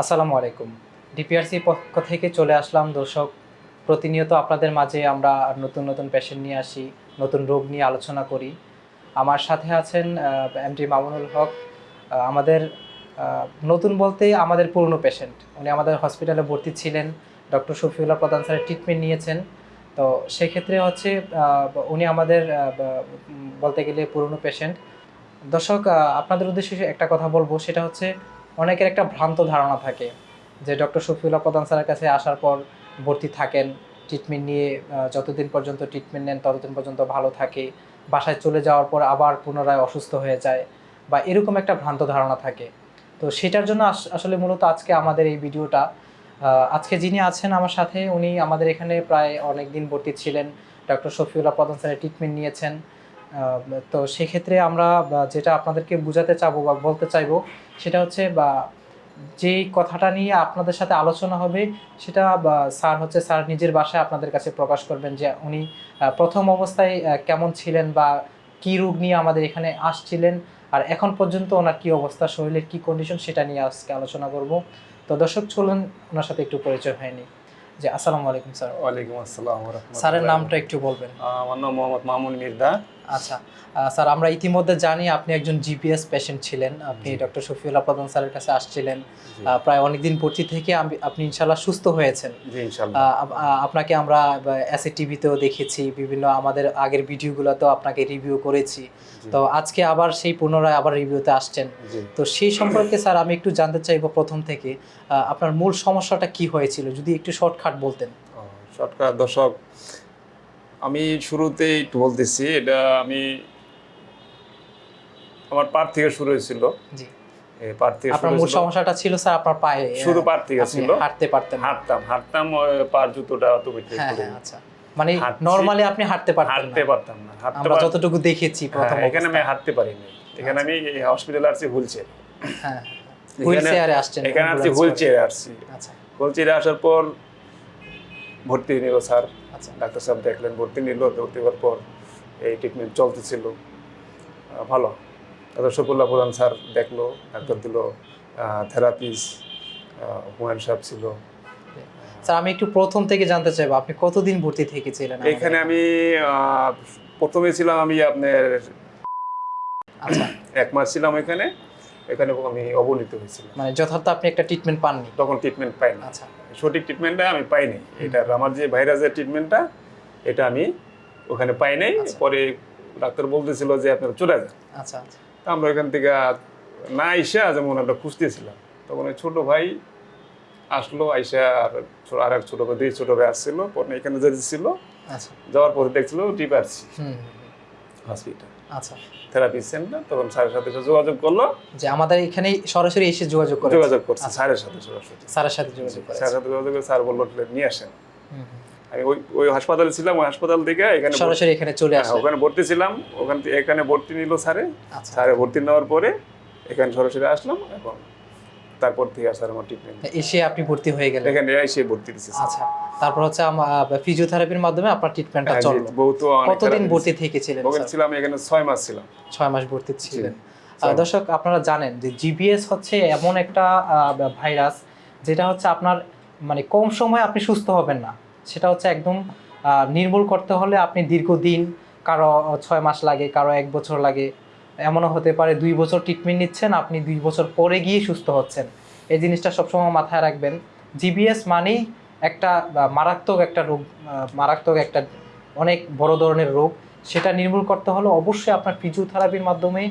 আসসালামু আলাইকুম। ডিপিআরসি পক্ষ থেকে চলে আসলাম দর্শক। প্রতিনিয়ত আপনাদের মাঝে আমরা নতুন নতুন পেশেন্ট নিয়ে আসি, নতুন রোগ নিয়ে আলোচনা করি। আমার সাথে আছেন এমটি মামুনুল হক। আমাদের নতুন বলতে আমাদের পুরনো পেশেন্ট উনি আমাদের হসপিটালে ভর্তি ছিলেন। ডক্টর শফিউল্লাহ প্রধান স্যারের ট্রিটমেন্ট নিয়েছেন। তো সেক্ষেত্রে হচ্ছে উনি আমাদের বলতে গেলে পুরনো পেশেন্ট দর্শক আপনাদের উদ্দেশ্যে একটা কথা বলব। সেটা হচ্ছে অনেকের একটা ভ্রান্ত ধারণা থাকে যে ডক্টর শফিউল্লাহ প্রধান স্যারের কাছে আসার পর ভর্তি থাকেন ট্রিটমেন্ট নিয়ে যতদিন পর্যন্ত ট্রিটমেন্ট নেন ততদিন পর্যন্ত ভালো থাকে, বাসায় চলে যাওয়ার পর আবার পুনরায় অসুস্থ হয়ে যায় বা এরকম একটা ভ্রান্ত ধারণা থাকে। তো সেটার জন্য আস- আসলে মূলত আজকে আমাদের এই ভিডিওটা আজকে যিনি আছেন আমার সাথে উনি আমাদের এখানে প্রায় অনেক দিন ভর্তি ছিলেন, ডক্টর শফিউল্লাহ প্রধান স্যারের ট্রিটমেন্ট নিয়েছেন। তো সেক্ষেত্রে আমরা যেটা আপনাদেরকে বোঝাতে চাবো বা বলতে চাইব সেটা হচ্ছে বা যেই কথাটা নিয়ে আপনাদের সাথে আলোচনা হবে সেটা স্যার হচ্ছে স্যার নিজের বাসায় আপনাদের কাছে প্রকাশ করবেন যে উনি প্রথম অবস্থায় কেমন ছিলেন বা কী রোগ নিয়ে আমাদের এখানে আসছিলেন আর এখন পর্যন্ত ওনার কি অবস্থা শরীরের কি কন্ডিশন সেটা নিয়ে আজকে আলোচনা করব। তো দর্শক চলুন ওনার সাথে একটু পরিচয় হয়নি যে আসসালামু আলাইকুম স্যার। ওয়ালাইকুম আসসালাম স্যারের নামটা একটু বলবেন। আমার নাম মোহাম্মদ মামুন মির্দা। আচ্ছা স্যার আমরা ইতিমধ্যে জানি আপনি একজন জিপিএস পেশেন্ট ছিলেন। আপনি ডক্টর শফিউল্লাহ প্রধান স্যারের কাছে আসছিলেন। প্রায় অনেকদিন ভর্তি থেকে আপনি ইনশাল্লাহ সুস্থ হয়েছেন। আপনাকে আমরা অ্যাসি টিভিতেও দেখেছি বিভিন্ন আমাদের আগের ভিডিওগুলোতেও আপনাকে রিভিউ করেছি। তো আজকে আবার সেই পুনরায় আবার রিভিউতে আসছেন। তো সেই সম্পর্কে স্যার আমি একটু জানতে চাইব প্রথম থেকে আপনার মূল সমস্যাটা কি হয়েছিল? যদি একটু শর্টকাট বলতেন। শর্টকাট দর্শক আমি শুরুতেই একটু বলতেছি এটা আমি আমার পার থেকে শুরু হয়েছিল। জি। এই পার থেকে আপনার মূল সমস্যাটা ছিল স্যার আপনার পায়ে শুধু পার থেকে ছিল। হাঁটতে পারতেন হাঁটতাম হাঁটতাম পার জুতোটা অত বেশি হ্যাঁ হ্যাঁ আচ্ছা। মানে নরমালি আপনি হাঁটতে পারতেন হাঁটতে পারতাম না হাঁটতে আমরা যতটুকু দেখেছি প্রথম হ্যাঁ, এখানে আমি। হাঁটতে পারিনি। এখানে আমি হসপিটালে আসছি হুইলচেয়ার হ্যাঁ হুইল আসছেন এখানে আসছি আচ্ছা। আসার পর ভর্তি নিল স্যার। আচ্ছা ডাক্তার সাহেব দেখলেন ভর্তি নিল ভর্তি হওয়ার পর এই ট্রিটমেন্ট চলতেছিল। ভালো। ডাক্তার শফুল্লাহ প্রধান স্যার দেখল ডাক্তার দিল থেরাপিস হুমায়ুন সাহেব ছিল। স্যার আমি একটু প্রথম থেকে জানতে চাইব আপনি কতদিন ভর্তি থেকেছিলেন এখানে আমি প্রথমে ছিলাম আমি আপনার আচ্ছা। এক মাস ছিলাম এখানে। এখানে আমি অবনীত হয়েছিলাম। মানে যথার্থ আপনি একটা ট্রিটমেন্ট পাননি? তখন ট্রিটমেন্ট পাই না আচ্ছা। সঠিক ট্রিটমেন্টটা আমি পাইনি। এটা আমার যে ভাইরাসের ট্রিটমেন্টটা এটা আমি ওখানে পাই নাই আচ্ছা। পরে ডাক্তার বলতেছিল যে আপনারা চলে যান। আচ্ছা আচ্ছা। তা আমরা ওখান থেকে না আইসা যেমন আমরা খুঁজতেছিলাম তখন ওই ছোটো ভাই আসলো আইসা আর আর এক ছোট ভাই দুই ছোট ভাই আসছিল পরে এখানে যেতেছিল আচ্ছা। যাওয়ার পরে দেখছিল হুম। হসপিটাল আচ্ছা। থেরাপি সেন্টার তখন স্যারের সাথে যোগাযোগ করল। যে আমাদের এখানে সরাসরি এসে যোগাযোগ করে যোগাযোগ করছে আচ্ছা। স্যারের সাথে সরাসরি। স্যারের সাথে যোগাযোগ করে স্যারের সাথে যোগাযোগ করে স্যার বলল নিয়ে আসেন। আমি ওই ওই হাসপাতালে ছিলাম ওই হাসপাতাল থেকে এখানে সরাসরি এখানে চলে আসলাম ওখানে ভর্তি ছিলাম ওখান থেকে এখানে ভর্তি নিল স্যারে। আচ্ছা। স্যারে ভর্তি নেওয়ার পরে এখানে সরাসরি আসলাম এবং তারপর থেকে আর স্যার আমার ট্রিটমেন্ট এসে আপনি ভর্তি হয়ে গেলেন? এখানে এসে ভর্তি স্যার। আচ্ছা তারপর হচ্ছে ফিজিওথেরাপির মাধ্যমে আপনার ট্রিটমেন্টটা চলল। বহুত কতদিন ভর্তি থেকেছিলেন ওখানে স্যার? ছিলাম এখানে ছয় মাস ছিলাম। ছয় মাস ভর্তি ছিলেন। দর্শক আপনারা জানেন যে জিবিএস হচ্ছে এমন একটা ভাইরাস যেটা হচ্ছে আপনার মানে কম সময়ে আপনি সুস্থ হবেন না। সেটা হচ্ছে একদম নির্মূল করতে হলে আপনি দীর্ঘদিন কারও ছয় মাস লাগে কারও এক বছর লাগে এমনও হতে পারে দুই বছর ট্রিটমেন্ট নিচ্ছেন আপনি দুই বছর পরে গিয়ে সুস্থ হচ্ছেন। এই জিনিসটা সবসময় মাথায় রাখবেন। জিবিএস মানেই একটা মারাত্মক একটা রোগ মারাত্মক একটা অনেক বড় ধরনের রোগ। সেটা নির্মূল করতে হলে অবশ্যই আপনার ফিজিওথেরাপির মাধ্যমে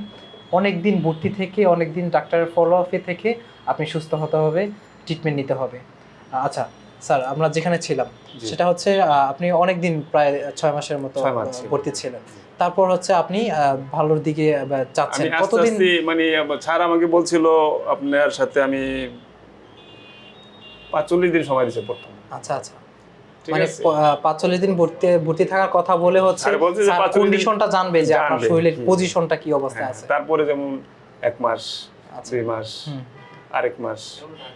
অনেক দিন ভর্তি থেকে অনেক দিন ডাক্তারের ফলো আপে থেকে আপনি সুস্থ হতে হবে ট্রিটমেন্ট নিতে হবে। আচ্ছা স্যার আমরা যেখানে ছিলাম সেটা হচ্ছে আপনি অনেক দিন প্রায় ছয় মাসের মতো। ভর্তি ছিলেন। তারপর হচ্ছে আপনি ভালোর দিকে আস্তে কতদিন মানে স্যার আমাকে বলছিল আপনার সাথে আমি পাঁচচল্লিশ দিন সময় দিচ্ছে প্রথম। আচ্ছা আচ্ছা। মানে পাঁচচল্লিশ দিন ভর্তি ভর্তি থাকার কথা বলে হচ্ছে কন্ডিশনটা জানবে যে আপনার শরীরের পজিশনটা কি অবস্থায় হ্যাঁ, আছে। তারপরে যেমন এক মাস আচ্ছা। দুই মাস। আরেক মাস।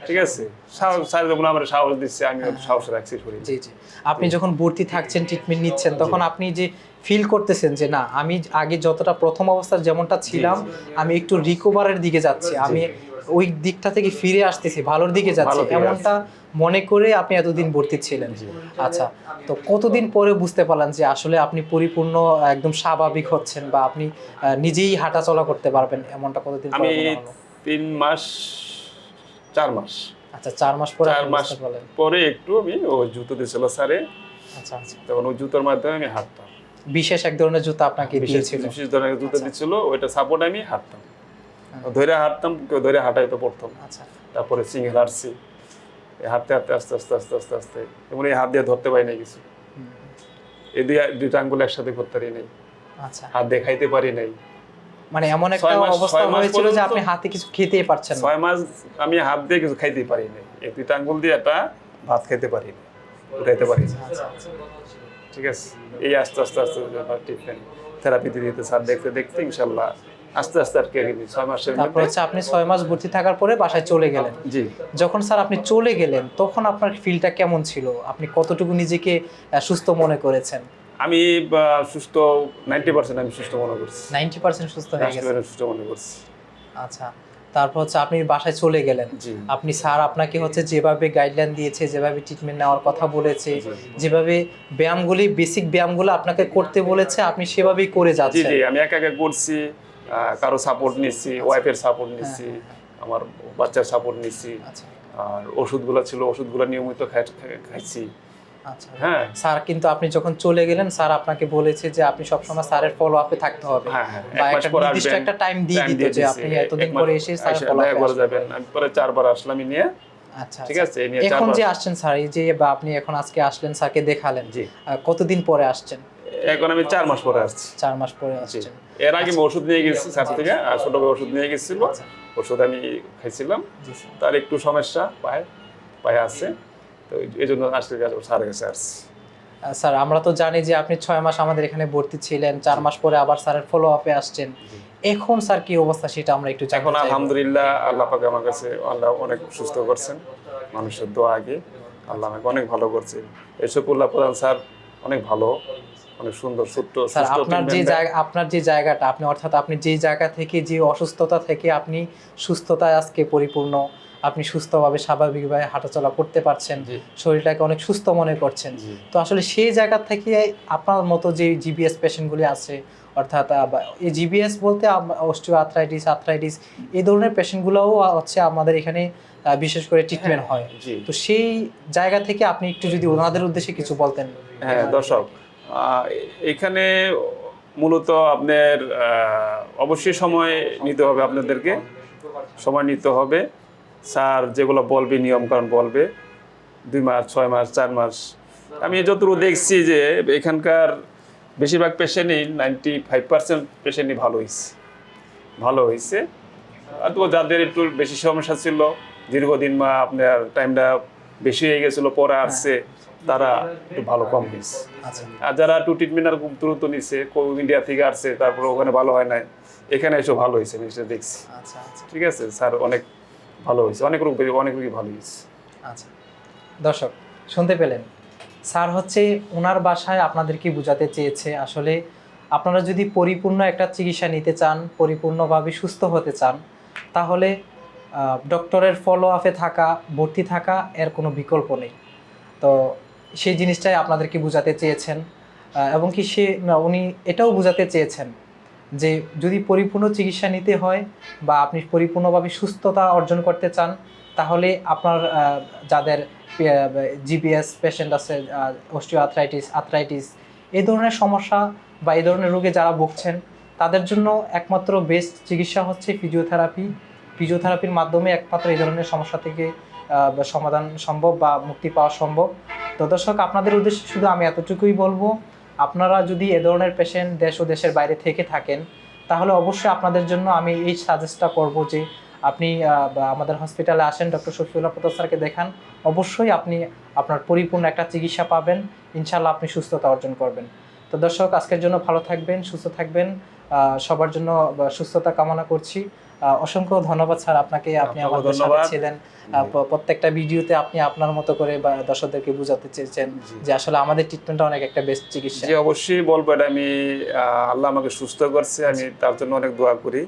ঠিক আছে? সাহস স্যার যখন আমার সাহস দিচ্ছে আমি। সাহস রাখছি শরীর। জি জি। আপনি যখন ভর্তি থাকছেন ট্রিটমেন্ট নিচ্ছেন তখন আপনি যে ফিল করতেছেন যে না আমি আগে যতটা প্রথম অবস্থায় যেমনটা ছিলাম আমি একটু রিকভারের দিকে যাচ্ছি। আমি ওই দিকটা থেকে ফিরে আসতেছি ভালোর দিকে যাচ্ছি। এমনটা মনে করে আপনি এতদিন ভর্তি ছিলেন। জি। আচ্ছা তো কতদিন পরে বুঝতে পারলেন যে আসলে আপনি পরিপূর্ণ একদম স্বাভাবিক হচ্ছেন বা আপনি নিজেই হাঁটাচলা করতে পারবেন? এমনটা কতদিন আমি তিন মাস চার মাস। আচ্ছা চার মাস পরে চার মাস পরে একটু আমি ও জুতো দিয়েছিল স্যারে। আচ্ছা আচ্ছা। তখন ওই জুতোর মাধ্যমে আমি হাঁটতাম। বিশেষ এক ধরনের জুতা আপনাকে দিয়েছিল। বিশেষ ধরনের জুতো আচ্ছা। দিচ্ছিল ওইটা সাপোর্ট আমি হাঁটতাম। হ্যাঁ। ধরে হাঁটতাম কেউ ধরে হাঁটাইতে পড়তাম আচ্ছা। তারপরে সিঙ্গেল হাঁটছি। হাঁটতে হাঁটতে আস্তে আস্তে আস্তে আস্তে আস্তে এমন এই হাত দিয়ে ধরতে পারি না কিছু। এই দুই দুইটা আঙ্গুল একসাথে করতে পারি নাই। আচ্ছা। হাত দেখাইতে পারি নাই। মানে এমন একটা অবস্থা হয়েছিল যে আপনি হাতে কিছু খেতেই পারছেন না। ছয় মাস আমি হাত দিয়ে কিছু খাইতে পারি নাই এই দুইটা আঙ্গুল দিয়ে একটা ভাত খাইতে পারি না উঠাইতে পারি না। ঠিক আছে? এই আস্তে আস্তে আস্তে ট্রিটমেন্ট থেরাপি দিতে স্যার দেখতে দেখতে ইনশাল্লাহ আস্তে আস্তে আর কি ছয় মাসের তারপর মধ্যে হচ্ছে আপনি ছয় মাস ভর্তি থাকার পরে বাসায় চলে গেলেন। জি। যখন স্যার আপনি চলে গেলেন তখন আপনার ফিলটা কেমন ছিল? আপনি কতটুকু নিজেকে সুস্থ মনে করেছেন? আমি সুস্থ নাইনটি পার্সেন্ট আমি সুস্থ মনে করছি। নাইনটি পার্সেন্ট সুস্থ হয়ে গেছে 90% সুস্থ মনে করছি। আচ্ছা তারপর হচ্ছে আপনি বাসায় চলে গেলেন। জি। আপনি স্যার আপনাকে হচ্ছে যেভাবে গাইডলাইন দিয়েছে যেভাবে ট্রিটমেন্ট নেওয়ার কথা বলেছে যেভাবে ব্যায়ামগুলি বেসিক ব্যায়ামগুলো আপনাকে করতে বলেছে আপনি সেভাবেই করে যাচ্ছেন জি আমি একা একা করছি কারও সাপোর্ট নিচ্ছি ওয়াইফের সাপোর্ট নিচ্ছি আমার বাচ্চার সাপোর্ট নিচ্ছি। আচ্ছা। আর ওষুধগুলো ছিল ওষুধগুলো নিয়মিত খাই- খাই- খাইছি। আচ্ছা হ্যাঁ। স্যার কিন্তু আপনি যখন চলে গেলেন স্যার আপনাকে বলেছে যে আপনি সবসময় স্যারের ফলো আপে থাকতে হবে। হ্যাঁ হ্যাঁ বা একটা নির্দিষ্ট একটা টাইম দিয়ে দিত যে আপনি এতদিন পরে এসে ফলো করে যাবেন। আমি পরে চারবার আসলাম নিয়ে। আচ্ছা ঠিক আচ্ছা। আছে এখন যে আসছেন স্যার এই যে বা আপনি এখন আজকে আসলেন স্যারকে দেখালেন কতদিন পরে আসছেন? এখন আমি চার মাস পরে আসছি। চার মাস পরে আসছেন। এর আগে ওষুধ নিয়ে গেছি স্যার থেকে ছোট ওষুধ নিয়ে গেছিল। আচ্ছা। ওষুধ আমি খাইছিলাম। তার একটু সমস্যা পায়ে পায়ে আছে। তো এই জন্য গেছে স্যারের কাছে আসছি। স্যার আমরা তো জানি যে আপনি ছয় মাস আমাদের এখানে ভর্তি ছিলেন চার মাস পরে আবার স্যারের ফলো আপে আসছেন এখন স্যার কি অবস্থা সেটা আমরা একটু এখন আলহামদুলিল্লাহ আল্লাহ পাকে আমার কাছে আল্লাহ অনেক সুস্থ করছেন মানুষের দোয়া আগে। আল্লাহ আমাকে অনেক ভালো করছে। এসব উল্লাহ প্রধান স্যার অনেক ভালো। অনেক সুন্দর ছোট্ট স্যার আপনার যে জায়গা আপনার যে জায়গাটা আপনি অর্থাৎ আপনি যে জায়গা থেকে যে অসুস্থতা থেকে আপনি সুস্থতায় আজকে পরিপূর্ণ আপনি সুস্থভাবে স্বাভাবিকভাবে হাঁটাচলা করতে পারছেন শরীরটাকে অনেক সুস্থ মনে করছেন। তো আসলে সেই জায়গা থেকে আপনার মতো যে জিবিএস পেশেন্টগুলি আছে অর্থাৎ এই জিবিএস বলতে অস্টিও আর্থ্রাইটিস আর্থ্রাইটিস এই ধরনের পেশেন্টগুলোও হচ্ছে আমাদের এখানে বিশেষ করে ট্রিটমেন্ট হয় তো সেই জায়গা থেকে আপনি একটু যদি ওনাদের উদ্দেশ্যে কিছু বলতেন। হ্যাঁ দর্শক এখানে মূলত আপনার অবশ্যই সময় নিতে হবে আপনাদেরকে। সময় নিতে হবে। স্যার যেগুলো বলবে, নিয়মকানুন বলবে, দুই মাস, ছয় মাস, চার মাস। আমি যতটুকু দেখছি যে এখানকার বেশিরভাগ পেশেন্টই নাইনটি ফাইভ পার্সেন্ট পেশেন্টই ভালো হয়েছে ভালো হয়েছে আর তো যাদের একটু বেশি সমস্যা ছিল, দীর্ঘদিন বা আপনার টাইমটা বেশি হয়ে গেছিল, পরে আসছে। তারা একটু ভালো কম আচ্ছা। আর যারা একটু ট্রিটমেন্ট আর খুব দ্রুত নিচ্ছে ইন্ডিয়া থেকে আসছে তারপরে ওখানে ভালো হয় নাই এখানে এসে ভালো হয়েছে আমি সেটা দেখছি। আচ্ছা আচ্ছা। ঠিক আছে স্যার অনেক ভালো হয়েছে অনেক রোগ অনেক রোগী ভালো হয়েছে। আচ্ছা। দর্শক শুনতে পেলেন। স্যার হচ্ছে ওনার বাসায় আপনাদেরকে বোঝাতে চেয়েছে? আসলে আপনারা যদি পরিপূর্ণ একটা চিকিৎসা নিতে চান পরিপূর্ণভাবে সুস্থ হতে চান তাহলে ডক্টরের ফলো আপে থাকা ভর্তি থাকা এর কোনো বিকল্প নেই। তো সেই জিনিসটাই আপনাদেরকে বোঝাতে চেয়েছেন। এবং কি সে উনি এটাও বোঝাতে চেয়েছেন যে যদি পরিপূর্ণ চিকিৎসা নিতে হয় বা আপনি পরিপূর্ণভাবে সুস্থতা অর্জন করতে চান, তাহলে আপনার যাদের জিপিএস পেশেন্ট আছে অস্টিও আর্থ্রাইটিস আর্থ্রাইটিস এই ধরনের সমস্যা বা এই ধরনের রোগে যারা ভুগছেন, তাদের জন্য একমাত্র বেস্ট চিকিৎসা হচ্ছে ফিজিওথেরাপি। ফিজিওথেরাপির মাধ্যমে একমাত্র এই ধরনের সমস্যা থেকে সমাধান সম্ভব বা মুক্তি পাওয়া সম্ভব। তো দর্শক, আপনাদের উদ্দেশ্যে শুধু আমি এতটুকুই বলব, আপনারা যদি এ ধরনের পেশেন্ট দেশ ও দেশের বাইরে থেকে থাকেন, তাহলে অবশ্যই আপনাদের জন্য আমি এই সাজেস্টটা করব যে আপনি আমাদের হসপিটালে আসেন ডক্টর শফিউল্লাহ প্রতাপ স্যারকে দেখান। অবশ্যই আপনি আপনার পরিপূর্ণ একটা চিকিৎসা পাবেন। ইনশাল্লাহ আপনি সুস্থতা অর্জন করবেন। তো দর্শক, আজকের জন্য ভালো থাকবেন, সুস্থ থাকবেন। সবার জন্য সুস্থতা কামনা করছি। অসংখ্য ধন্যবাদ স্যার। আপনাকে আপনি আমাদের সাথে ছিলেন। প্রত্যেকটা ভিডিওতে আপনি আপনার মতো করে বা দর্শকদেরকে বোঝাতে চেয়েছেন যে আসলে আমাদের ট্রিটমেন্টটা অনেক একটা বেস্ট চিকিৎসা। যে অবশ্যই বলব এটা আমি আল্লাহ আমাকে সুস্থ করছে। আমি তার জন্য অনেক দোয়া করি।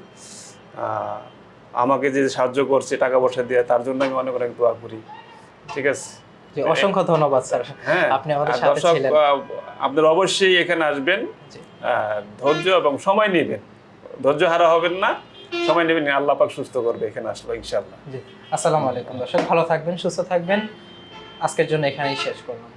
আমাকে যে সাহায্য করছে টাকা পয়সা দিয়ে তার জন্য আমি অনেক অনেক দোয়া করি। ঠিক আছে? অসংখ্য ধন্যবাদ স্যার। হ্যাঁ আপনি আমাদের সাথে ছিলেন। আপনারা অবশ্যই এখানে আসবেন। ধৈর্য এবং সময় নেবেন। ধৈর্য হারা হবেন না। সময় নেবেন আল্লাহ পাক সুস্থ করবে এখানে আসলো ইনশাল্লাহ জি, আসসালামু আলাইকুম দর্শক, ভালো থাকবেন, সুস্থ থাকবেন। আজকের জন্য এখানেই শেষ করলাম।